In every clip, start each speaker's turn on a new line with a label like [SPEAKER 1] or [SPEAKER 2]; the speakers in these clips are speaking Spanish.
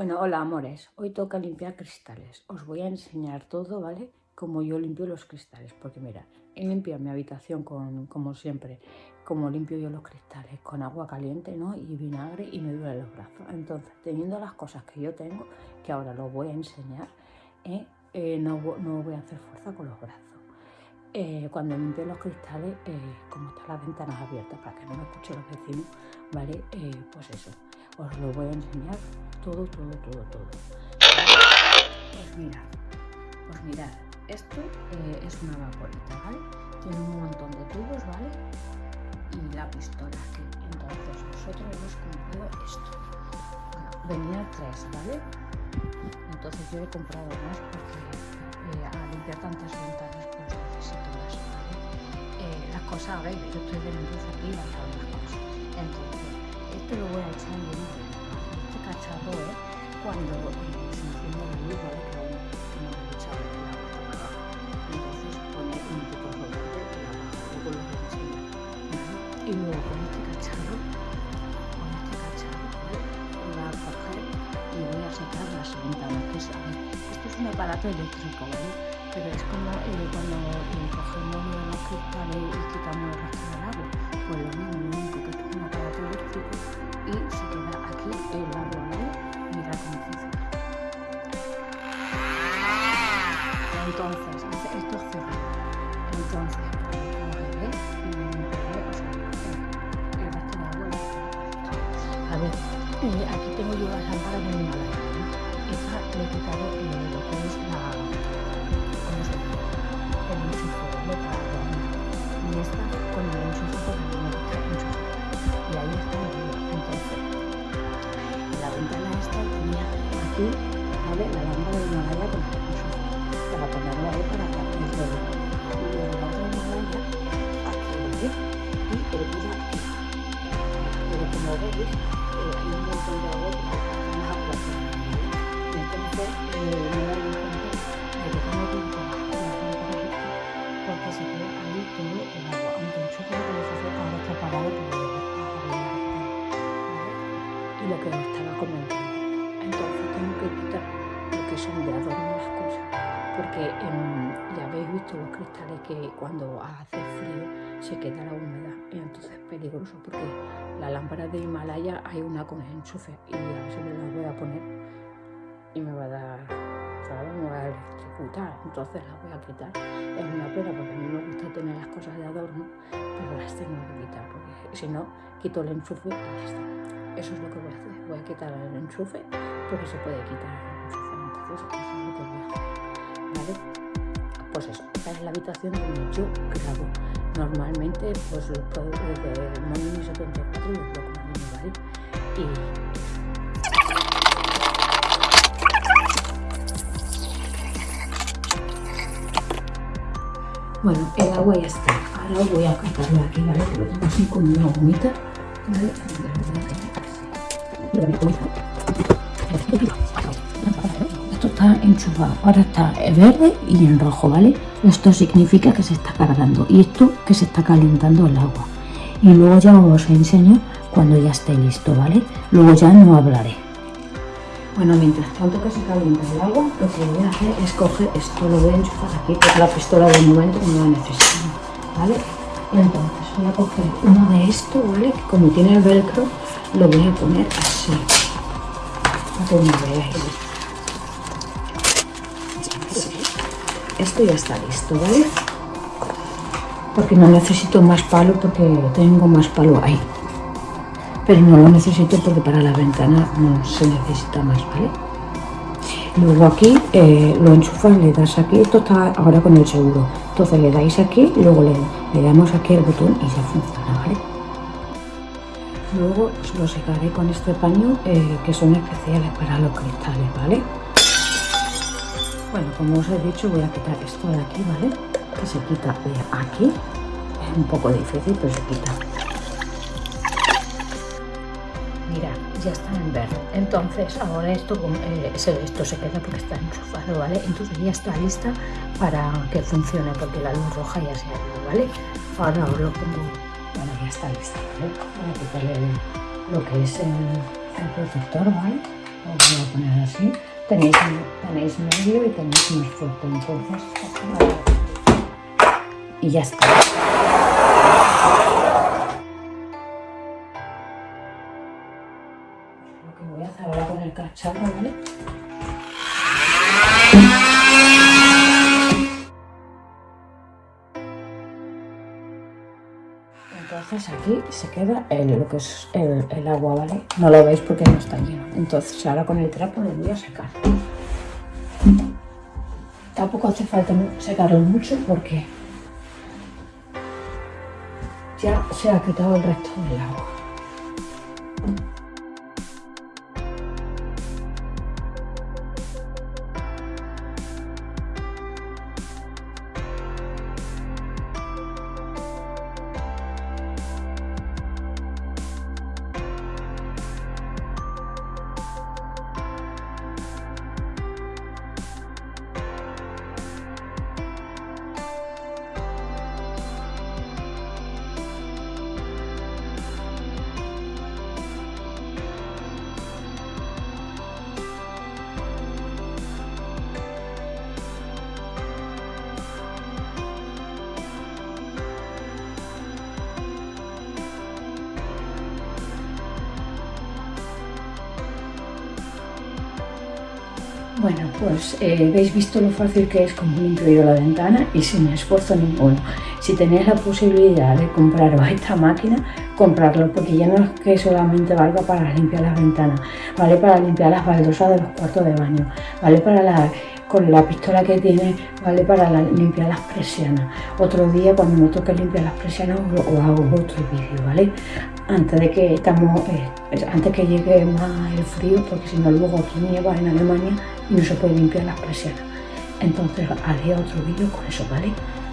[SPEAKER 1] Bueno, hola amores, hoy toca limpiar cristales. Os voy a enseñar todo, ¿vale? Como yo limpio los cristales, porque mira, he limpiado mi habitación con, como siempre, como limpio yo los cristales, con agua caliente, ¿no? Y vinagre y me duele los brazos. Entonces, teniendo las cosas que yo tengo, que ahora los voy a enseñar, ¿eh? Eh, no, voy a hacer fuerza con los brazos. Eh, cuando limpio los cristales, como están las ventanas abiertas para que no me escuchen los vecinos, ¿vale? pues eso, os lo voy a enseñar todo, todo, todo, todo. Pues mirad, pues mirad, esto eh, es una vaporita, ¿vale? Tiene un montón de tubos, ¿vale? Y la pistola aquí. Entonces nosotros hemos comprado esto. Bueno, venía tres, ¿vale? Entonces yo he comprado más porque eh, limpiar tantas ventanas pues necesito más, ¿vale? Eh, las cosas, a ver, yo estoy luz aquí las cosas. Entonces, esto lo voy a echar en cacharro ¿eh? cuando se enciende la luz, ¿vale? Que aún no he echado el agua está abajo. Entonces pone un tipo de volante y abajo, luego lo voy a enseñar. Y luego con este cacharro, con este cacharro, ¿vale? Voy a coger y voy a secar las ventanas, que es, a ver, esto es un aparato eléctrico, ¿vale? Pero es como eh, cuando eh, cogemos los cristales y quitamos el resto del agua, pues lo mismo, y se queda aquí el agua entonces, esto es cerrado. Entonces, cogeré y limpiaré, o sea, el resto de agua. A ver, eh, aquí tengo yo las lámparas de mi madre. Esta le he quitado eh, aquí, ¿vale? La lámpara de Himalaya con el enchufe para ponerlo ahí para que el suelo. Y luego la otra Himalaya aquí, ¿vale? Y hervida aquí. Pero como veis, eh, hay un montón de agua porque están las aguas Y entonces eh, me doy cuenta de que cuando hace frío se queda la humedad y entonces es peligroso porque la lámpara de Himalaya hay una con enchufe y a si me la voy a poner y me va a dar, ¿sabes? Me va a electrocutar, entonces la voy a quitar. Es una pena porque a mí me gusta tener las cosas de adorno, pero las tengo que quitar porque si no, quito el enchufe y ya está. Eso es lo que voy a hacer, voy a quitar el enchufe porque se puede quitar el enchufe, Pues eso, esta es la habitación donde yo grabo normalmente pues los productos de Monini 74 y Bueno, el agua ya está. Ahora voy a quitarlo aquí. Que lo tengo así como una gomita. ¿Vale? Está enchufado, ahora está verde y en rojo, ¿vale? Esto significa que se está cargando y esto que se está calentando el agua. Y luego ya os enseño cuando ya esté listo, ¿vale? Luego ya no hablaré. Bueno, mientras tanto que se calienta el agua, lo que voy a hacer es coger esto, lo voy a enchufar aquí, porque la pistola de momento no la necesito, ¿vale? Entonces voy a coger uno de estos, ¿vale? Que como tiene el velcro, lo voy a poner así, para que me veáis. Esto ya está listo, ¿vale? Porque no necesito más palo porque tengo más palo ahí. Pero no lo necesito porque para la ventana no se necesita más, ¿vale? Luego aquí eh, lo enchufas, le das aquí, esto está ahora con el seguro. Entonces le dais aquí, luego le, damos aquí el botón y ya funciona, ¿vale? Luego lo secaré con este paño eh, que son especiales para los cristales, ¿vale? Bueno, como os he dicho, voy a quitar esto de aquí, ¿vale? Que se quita aquí. Es un poco difícil, pero se quita. Mira, ya está en verde. Entonces, ahora esto, eh, esto se queda porque está enchufado, ¿vale? Entonces ya está lista para que funcione, porque la luz roja ya se ha ido, ¿vale? Ahora os lo pongo. Bueno, ya está lista, ¿vale? Voy a quitarle lo que es el, el protector, ¿vale? Os voy a poner así. Tenéis, tenéis medio y tenéis más fuerte. Entonces, y ya está. Lo que voy a hacer ahora con el cacharro, se queda el, lo que es el, el, agua, ¿vale? No lo veis porque no está lleno. Entonces ahora con el trapo lo voy a secar. Tampoco hace falta secarlo mucho porque ya se ha quitado el resto del agua. Bueno, pues eh, habéis visto lo fácil que es como limpio la ventana y sin esfuerzo ninguno. Si tenéis la posibilidad de compraros esta máquina, comprarlo, porque ya no es que solamente valga para limpiar las ventanas, vale para limpiar las baldosas de los cuartos de baño, vale para la, con la pistola que tiene, vale para limpiar las presiones. Otro día cuando me toque limpiar las presiones os, hago otro vídeo, ¿vale? Antes de que estamos, eh, antes que llegue más el frío, porque si no luego aquí nieva en Alemania no se puede limpiar las presiones. Entonces haré otro vídeo con eso, ¿vale?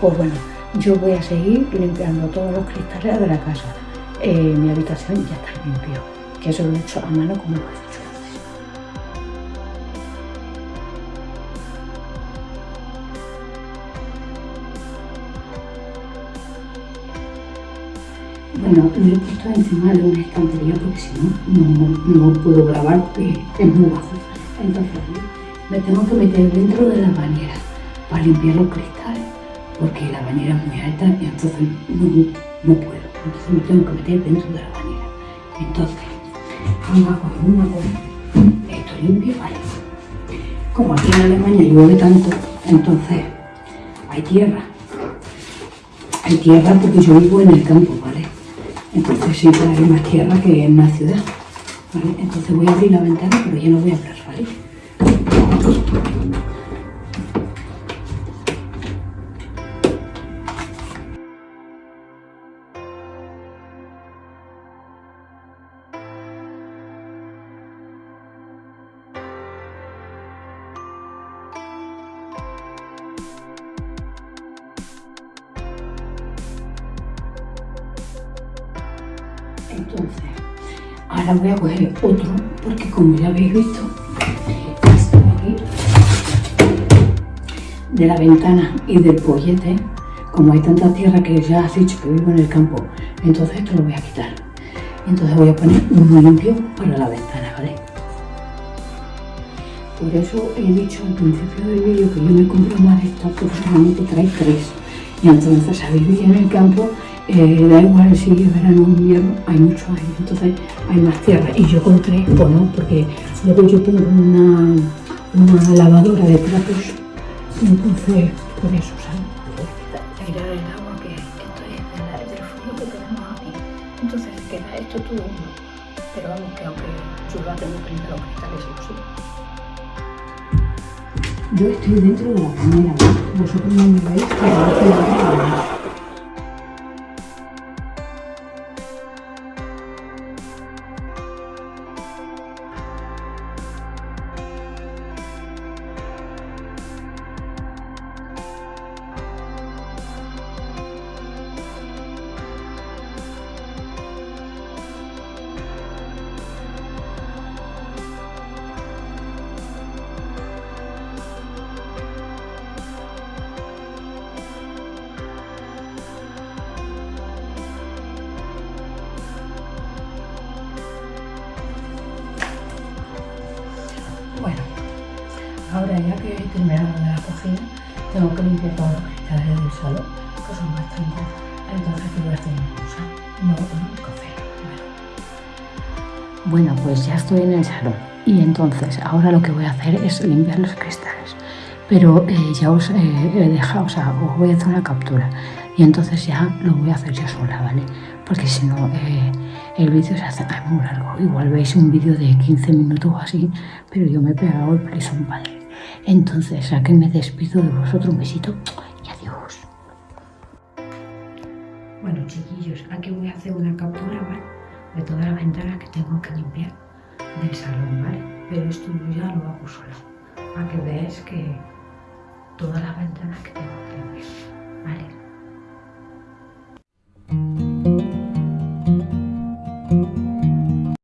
[SPEAKER 1] Pues bueno, yo voy a seguir limpiando todos los cristales de la casa. Eh, mi habitación ya está limpio, que eso lo he hecho a mano como lo he hecho. Bueno, lo he puesto encima de una estantería porque si no, no, puedo grabar porque es muy bajo. Entonces me tengo que meter dentro de la bañera para limpiar los cristales porque la bañera es muy alta y entonces no, puedo. Entonces me tengo que meter dentro de la bañera. Entonces, vamos a coger una cosa, esto limpio, vale. Como aquí en Alemania llueve tanto, entonces hay tierra. Hay tierra porque yo vivo en el campo, ¿vale? Entonces siempre hay más tierra que en la ciudad. ¿Vale? Entonces voy a abrir la ventana, pero ya no voy a hablar, ¿vale? Entonces, ahora voy a coger otro, porque como ya habéis visto, esto aquí, de la ventana y del pollete, como hay tanta tierra que ya has dicho que vivo en el campo, entonces esto lo voy a quitar. Entonces voy a poner uno limpio para la ventana, ¿vale? Por eso he dicho al principio del vídeo que yo me compro más de estas porque solamente trae tres. Y entonces a vivir en el campo eh, da igual si es verano o invierno, hay mucho aire, entonces hay más tierra. Y yo compré, pues no, porque luego yo tengo una, una lavadora de platos, entonces por eso, ¿sabes? Airar el agua que esto es del frío que tenemos aquí. Entonces queda esto todo uno. Pero vamos, que aunque llueva tengo que limpiar los cristales, sí. Yo estoy dentro de la bañera, vosotros no me veis, pero yo estoy dentro de la bañera. Ahora ya que he terminado de la cocina, tengo que limpiar todos los cristales del salón, que son bastante. Entonces aquí voy a hacer una cosa, no café. Bueno, pues ya estoy en el salón y entonces ahora lo que voy a hacer es limpiar los cristales. Pero eh, ya os eh, he dejado, o sea, os voy a hacer una captura y entonces ya lo voy a hacer yo sola, ¿vale? Porque si no, eh, el vídeo se hace muy largo. Igual veis un vídeo de 15 minutos o así, pero yo me he pegado el un padre. Entonces, aquí me despido de vosotros, un besito y adiós. Bueno, chiquillos, aquí voy a hacer una captura, ¿vale? De todas las ventanas que tengo que limpiar del salón, ¿vale? Pero esto yo ya lo hago sola, para que veáis que todas las ventanas que tengo que limpiar, ¿vale?